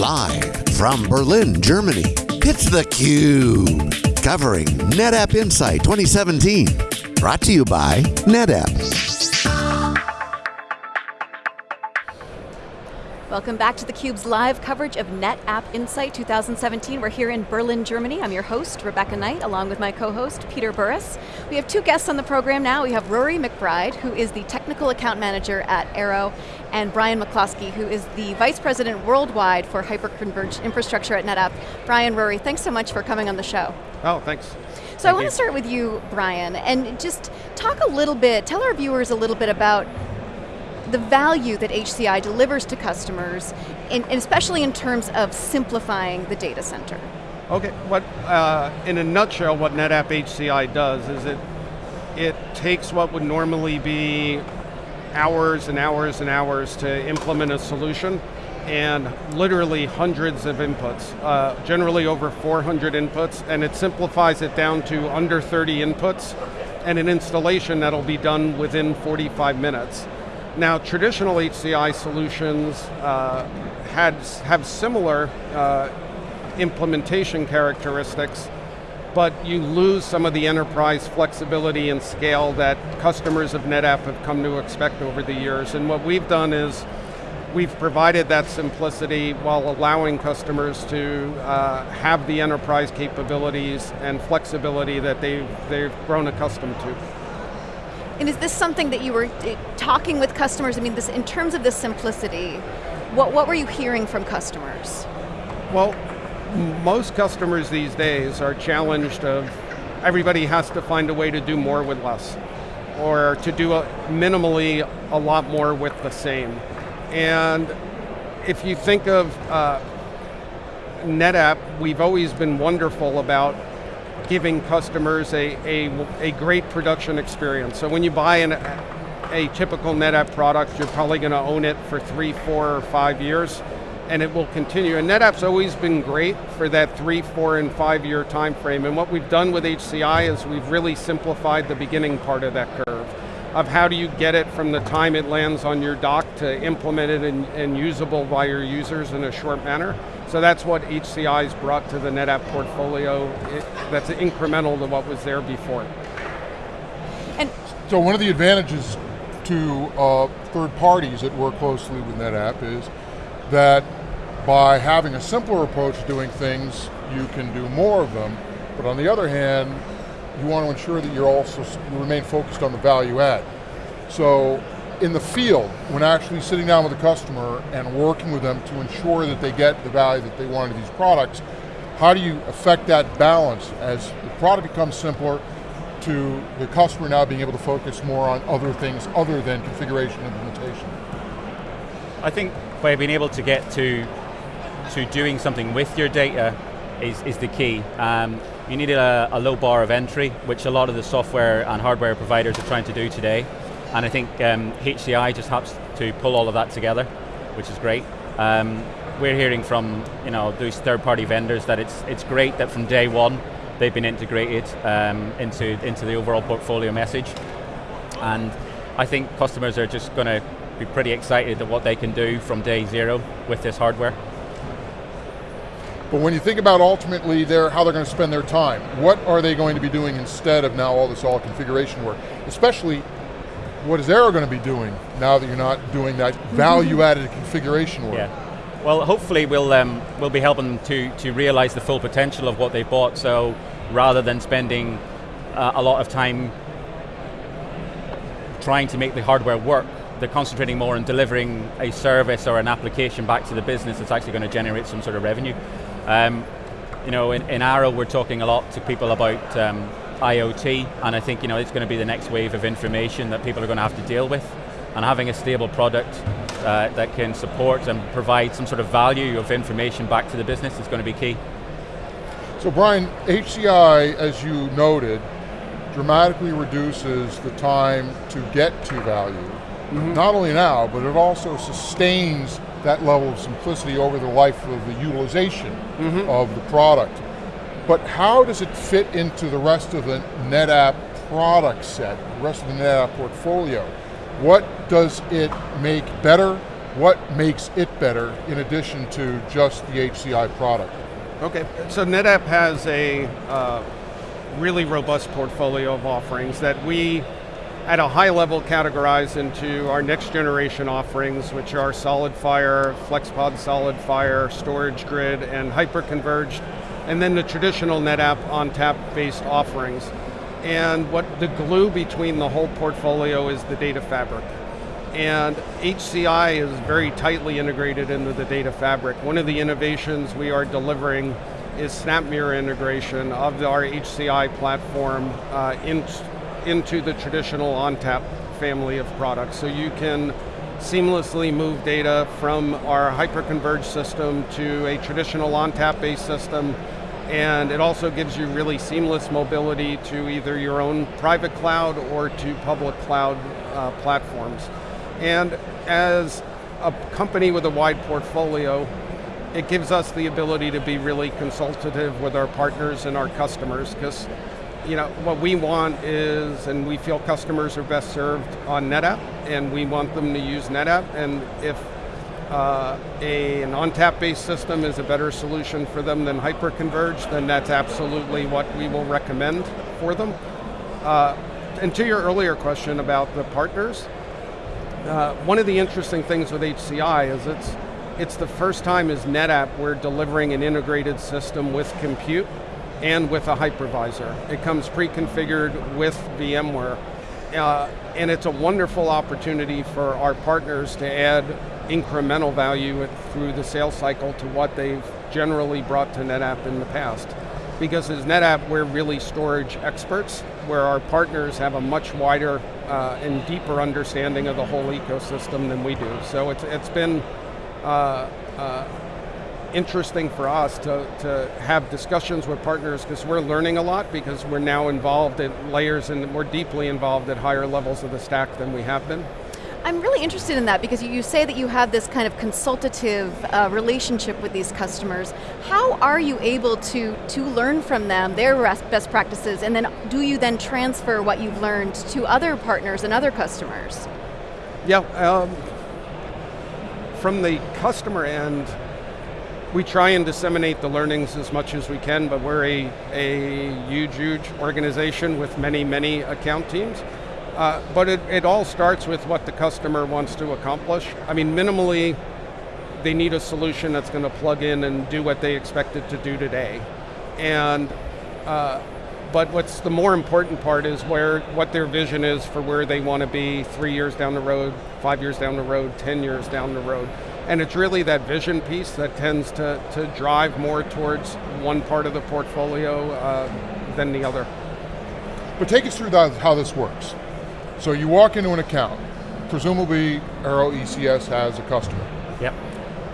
Live from Berlin, Germany, it's theCUBE. Covering NetApp Insight 2017. Brought to you by NetApp. Welcome back to theCUBE's live coverage of NetApp Insight 2017. We're here in Berlin, Germany. I'm your host, Rebecca Knight, along with my co-host, Peter Burris. We have two guests on the program now. We have Rory McBride, who is the Technical Account Manager at Arrow, and Brian McCloskey, who is the Vice President Worldwide for Hyperconverged Infrastructure at NetApp. Brian, Rory, thanks so much for coming on the show. Oh, thanks. So Thank I want you. to start with you, Brian, and just talk a little bit, tell our viewers a little bit about the value that HCI delivers to customers, in, and especially in terms of simplifying the data center. Okay, what, uh, in a nutshell, what NetApp HCI does is it, it takes what would normally be hours and hours and hours to implement a solution and literally hundreds of inputs, uh, generally over 400 inputs, and it simplifies it down to under 30 inputs and an installation that'll be done within 45 minutes. Now, traditional HCI solutions uh, had, have similar uh, implementation characteristics, but you lose some of the enterprise flexibility and scale that customers of NetApp have come to expect over the years. And what we've done is, we've provided that simplicity while allowing customers to uh, have the enterprise capabilities and flexibility that they've, they've grown accustomed to. And is this something that you were eh, talking with customers, I mean, this, in terms of the simplicity, what, what were you hearing from customers? Well, most customers these days are challenged of everybody has to find a way to do more with less, or to do a, minimally a lot more with the same. And if you think of uh, NetApp, we've always been wonderful about giving customers a, a, a great production experience. So when you buy an, a typical NetApp product, you're probably going to own it for three, four, or five years, and it will continue. And NetApp's always been great for that three, four, and five year time frame. And what we've done with HCI is we've really simplified the beginning part of that curve of how do you get it from the time it lands on your dock to implement it and, and usable by your users in a short manner. So that's what HCI's brought to the NetApp portfolio. It, that's incremental to what was there before. And So one of the advantages to uh, third parties that work closely with NetApp is that by having a simpler approach to doing things, you can do more of them, but on the other hand, you want to ensure that you're also, you remain focused on the value add. So in the field, when actually sitting down with a customer and working with them to ensure that they get the value that they want in these products, how do you affect that balance as the product becomes simpler to the customer now being able to focus more on other things other than configuration implementation? I think by being able to get to to doing something with your data is, is the key. Um, you need a, a, low bar of entry, which a lot of the software and hardware providers are trying to do today. And I think um, HCI just helps to pull all of that together, which is great. Um, we're hearing from you know those third-party vendors that it's it's great that from day one they've been integrated um, into into the overall portfolio message, and I think customers are just going to be pretty excited at what they can do from day zero with this hardware. But when you think about ultimately their, how they're going to spend their time, what are they going to be doing instead of now all this all configuration work? Especially, what is Arrow going to be doing now that you're not doing that value-added configuration work? Yeah. Well, hopefully we'll um, we'll be helping them to to realize the full potential of what they bought. So rather than spending uh, a lot of time trying to make the hardware work, they're concentrating more on delivering a service or an application back to the business that's actually going to generate some sort of revenue. Um, you know, in, in, Arrow, we're talking a lot to people about um, IoT, and I think you know it's going to be the next wave of information that people are going to have to deal with. And having a stable product uh, that can support and provide some sort of value of information back to the business is going to be key. So Brian, HCI, as you noted, dramatically reduces the time to get to value. Mm -hmm. Not only now, but it also sustains that level of simplicity over the life of the utilization mm -hmm. of the product. But how does it fit into the rest of the NetApp product set, the rest of the NetApp portfolio? What does it make better? what makes it better in addition to just the HCI product? Okay, so NetApp has a uh, really robust portfolio of offerings that we, at a high level, categorize into our next generation offerings, which are SolidFire, FlexPod SolidFire, Storage Grid, and hyperconverged, and then the traditional NetApp ONTAP based offerings. And what the glue between the whole portfolio is the data fabric. And HCI is very tightly integrated into the data fabric. One of the innovations we are delivering is SnapMirror integration of our HCI platform uh, in, into the traditional ONTAP family of products. So you can seamlessly move data from our hyperconverged system to a traditional ONTAP based system and it also gives you really seamless mobility to either your own private cloud or to public cloud uh, platforms. And as a company with a wide portfolio, it gives us the ability to be really consultative with our partners and our customers because you know, what we want is, and we feel customers are best served on NetApp, and we want them to use NetApp, and if uh, a, an ONTAP-based system is a better solution for them than hyperconverged, then that's absolutely what we will recommend for them. Uh, and to your earlier question about the partners, uh, one of the interesting things with HCI is it's, it's the first time as NetApp we're delivering an integrated system with compute and with a hypervisor. It comes pre-configured with VMware. Uh, and it's a wonderful opportunity for our partners to add incremental value through the sales cycle to what they've generally brought to NetApp in the past. Because as NetApp, we're really storage experts, where our partners have a much wider uh, and deeper understanding of the whole ecosystem than we do. So it's, it's been uh, uh, interesting for us to, to have discussions with partners because we're learning a lot because we're now involved at layers and we're deeply involved at higher levels of the stack than we have been. I'm really interested in that because you say that you have this kind of consultative uh, relationship with these customers. How are you able to, to learn from them, their best practices, and then do you then transfer what you've learned to other partners and other customers? Yeah, um, from the customer end, we try and disseminate the learnings as much as we can, but we're a, a huge, huge organization with many, many account teams. Uh, but it, it all starts with what the customer wants to accomplish. I mean, minimally, they need a solution that's going to plug in and do what they expect it to do today. And, uh, but what's the more important part is where, what their vision is for where they want to be three years down the road, five years down the road, 10 years down the road. And it's really that vision piece that tends to, to drive more towards one part of the portfolio uh, than the other. But take us through that, how this works. So you walk into an account, presumably Arrow ECS has a customer. Yep.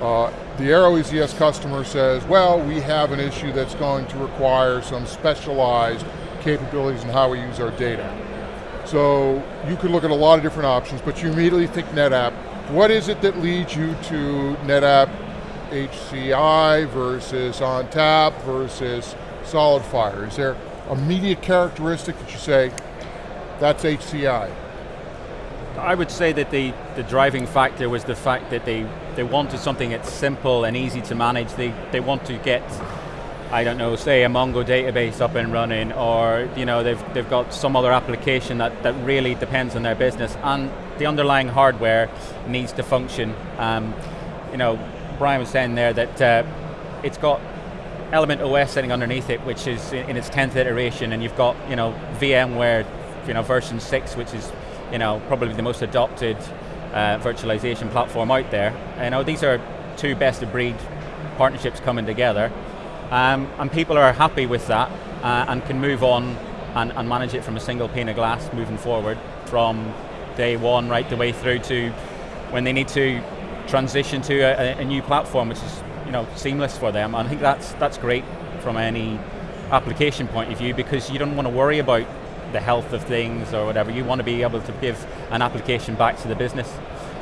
Uh, the Arrow ECS customer says, well, we have an issue that's going to require some specialized capabilities in how we use our data. So you could look at a lot of different options, but you immediately think NetApp. What is it that leads you to NetApp HCI versus ONTAP versus SolidFire? Is there a media characteristic that you say, that's HCI. I would say that the, the driving factor was the fact that they, they wanted something that's simple and easy to manage. They, they want to get, I don't know, say a Mongo database up and running or you know, they've, they've got some other application that, that really depends on their business and the underlying hardware needs to function. Um, you know, Brian was saying there that uh, it's got Element OS sitting underneath it, which is in its 10th iteration, and you've got you know VMware you know, version 6, which is you know, probably the most adopted uh, virtualization platform out there. You know, these are two best of breed partnerships coming together. Um, and people are happy with that uh, and can move on and, and, manage it from a single pane of glass moving forward from day one right the way through to when they need to transition to a, a new platform which is you know, seamless for them. And I think that's, that's great from any application point of view because you don't want to worry about the health of things or whatever. You want to be able to give an application back to the business.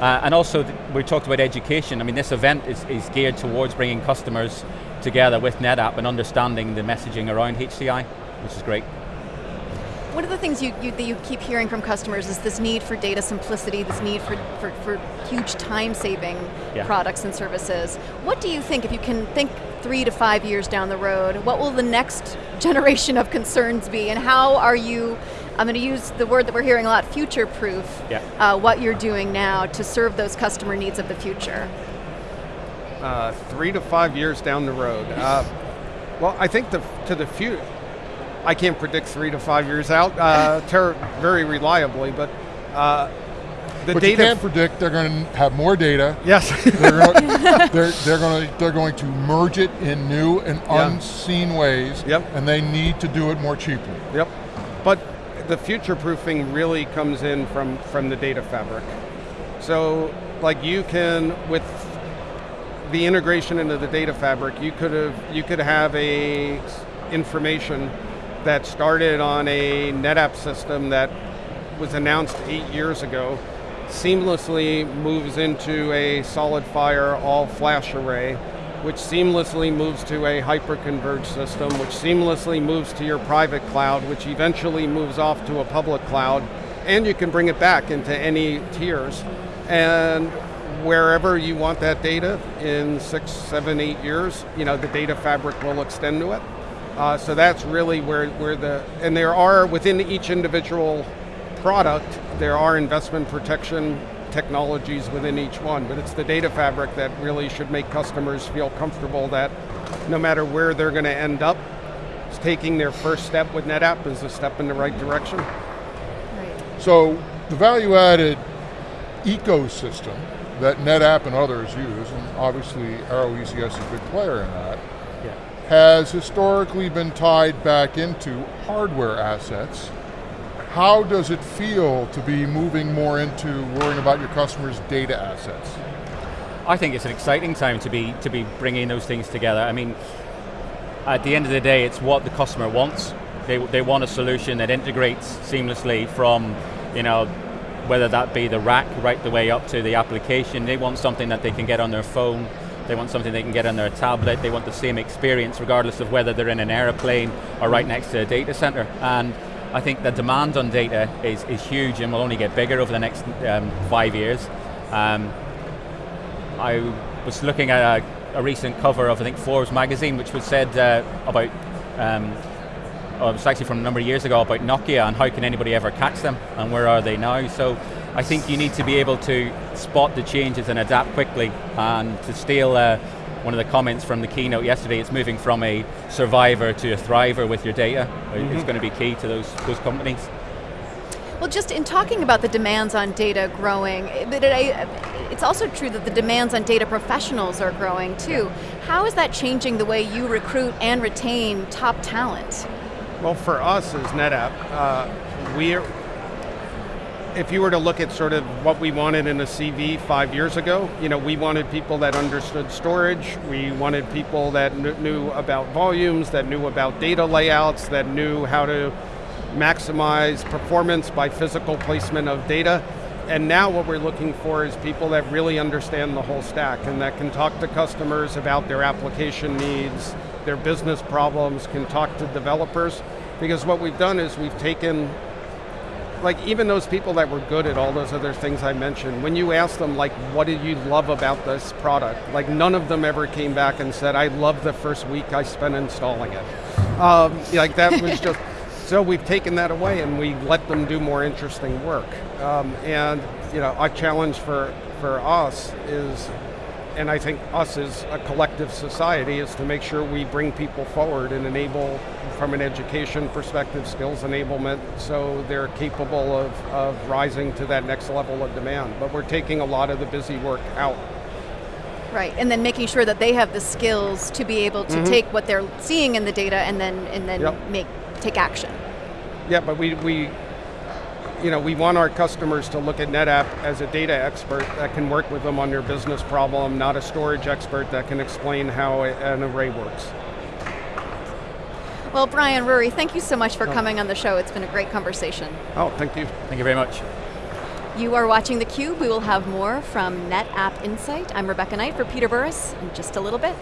Uh, and also, we talked about education. I mean, this event is, is geared towards bringing customers together with NetApp and understanding the messaging around HCI, which is great. One of the things you, you, that you keep hearing from customers is this need for data simplicity, this need for, for, for huge time-saving Yeah. products and services. What do you think, if you can think three to five years down the road, what will the next generation of concerns be, and how are you, I'm going to use the word that we're hearing a lot, future-proof, Yeah. uh, what you're doing now to serve those customer needs of the future? Uh, three to five years down the road. Uh, well, I think the, to the future, I can't predict three to five years out uh, very reliably, but uh, the But you data. can't predict they're going to have more data. yes. They're going, they're, they're, going to, they're going to merge it in new and Yeah. unseen ways, Yep. and they need to do it more cheaply. Yep. But the future proofing really comes in from, from the data fabric. So, like you can, with the integration into the data fabric, you could have you could have a information that started on a NetApp system that was announced eight years ago, seamlessly moves into a SolidFire all flash array, which seamlessly moves to a hyperconverged system, which seamlessly moves to your private cloud, which eventually moves off to a public cloud, and you can bring it back into any tiers. And wherever you want that data in six, seven, eight years, you know, the data fabric will extend to it. Uh, so that's really where, where the, and there are within each individual product, there are investment protection technologies within each one, but it's the data fabric that really should make customers feel comfortable that no matter where they're going to end up, taking their first step with NetApp is a step in the right direction. Right. So the value-added ecosystem that NetApp and others use, and obviously Arrow ECS is a big player in that, Yeah. has historically been tied back into hardware assets. How does it feel to be moving more into worrying about your customers' data assets? I think it's an exciting time to be to be bringing those things together. I mean, at the end of the day, it's what the customer wants. They, they want a solution that integrates seamlessly from, you know, whether that be the rack right the way up to the application. They want something that they can get on their phone. They want something they can get on their tablet. They want the same experience regardless of whether they're in an airplane or right next to a data center. And I think the demand on data is, is huge and will only get bigger over the next um, five years. Um, I was looking at a, a recent cover of I think Forbes magazine, which was said uh, about. Um, oh, it was actually from a number of years ago about Nokia and how can anybody ever catch them and where are they now. So I think you need to be able to spot the changes and adapt quickly. And to steal uh, one of the comments from the keynote yesterday, it's moving from a survivor to a thriver with your data. It's mm-hmm. going to be key to those those companies. Well, just in talking about the demands on data growing, eh, but it, eh, it's also true that the demands on data professionals are growing too. How is that changing the way you recruit and retain top talent? Well, for us as NetApp, uh, we're, if you were to look at sort of what we wanted in a CV five years ago, you know, we wanted people that understood storage, we wanted people that kn- knew about volumes, that knew about data layouts, that knew how to maximize performance by physical placement of data. And now what we're looking for is people that really understand the whole stack and that can talk to customers about their application needs, their business problems, can talk to developers. Because what we've done is we've taken like even those people that were good at all those other things I mentioned, when you ask them like, what did you love about this product? Like none of them ever came back and said, I love the first week I spent installing it. Um, like that was just, so we've taken that away and we let them do more interesting work. Um, and you know, our challenge for, for us is, and I think us as a collective society is to make sure we bring people forward and enable from an education perspective, skills enablement, so they're capable of, of rising to that next level of demand. But we're taking a lot of the busy work out. Right, and then making sure that they have the skills to be able to take what they're seeing in the data and then and then Yep. make take action. Yeah, but we, we, you know, we want our customers to look at NetApp as a data expert that can work with them on their business problem, not a storage expert that can explain how an array works. Well, Brian Rory, thank you so much for coming on the show. It's been a great conversation. Oh, thank you. Thank you very much. You are watching theCUBE. We will have more from NetApp Insight. I'm Rebecca Knight for Peter Burris in just a little bit.